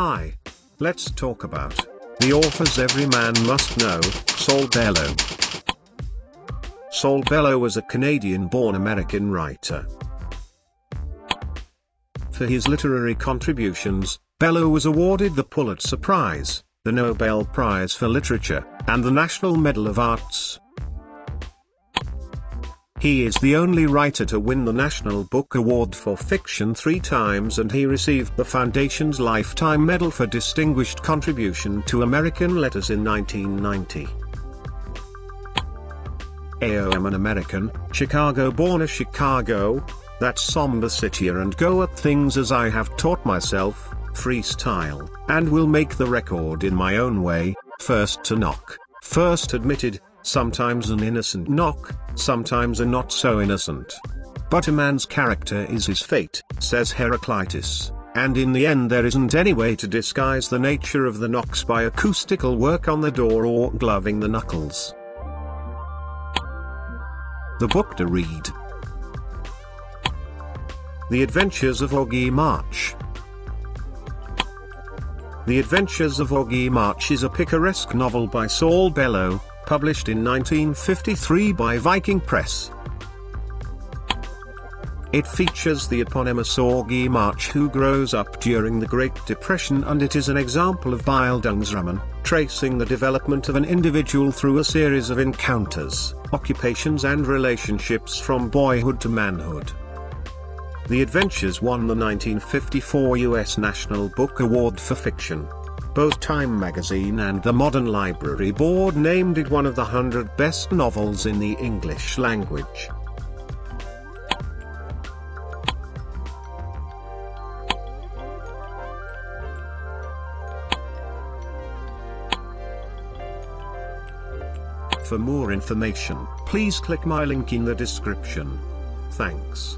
Hi. Let's talk about the authors every man must know, Saul Bellow. Saul Bellow was a Canadian-born American writer. For his literary contributions, Bellow was awarded the Pulitzer Prize, the Nobel Prize for Literature, and the National Medal of Arts. He is the only writer to win the National Book Award for Fiction three times and he received the Foundation's Lifetime Medal for Distinguished Contribution to American Letters in 1990. AOM an American, Chicago born a Chicago, that somber city and go at things as I have taught myself, freestyle, and will make the record in my own way, first to knock, first admitted, sometimes an innocent knock, sometimes a not so innocent. But a man's character is his fate, says Heraclitus, and in the end there isn't any way to disguise the nature of the knocks by acoustical work on the door or gloving the knuckles. The book to read. The Adventures of Augie March. The Adventures of Augie March is a picaresque novel by Saul Bellow, published in 1953 by Viking Press. It features the eponymous Augie March who grows up during the Great Depression and it is an example of Bildungsroman, tracing the development of an individual through a series of encounters, occupations and relationships from boyhood to manhood. The Adventures won the 1954 U.S. National Book Award for Fiction. Both Time magazine and the Modern Library Board named it one of the 100 best novels in the English language. For more information, please click my link in the description. Thanks.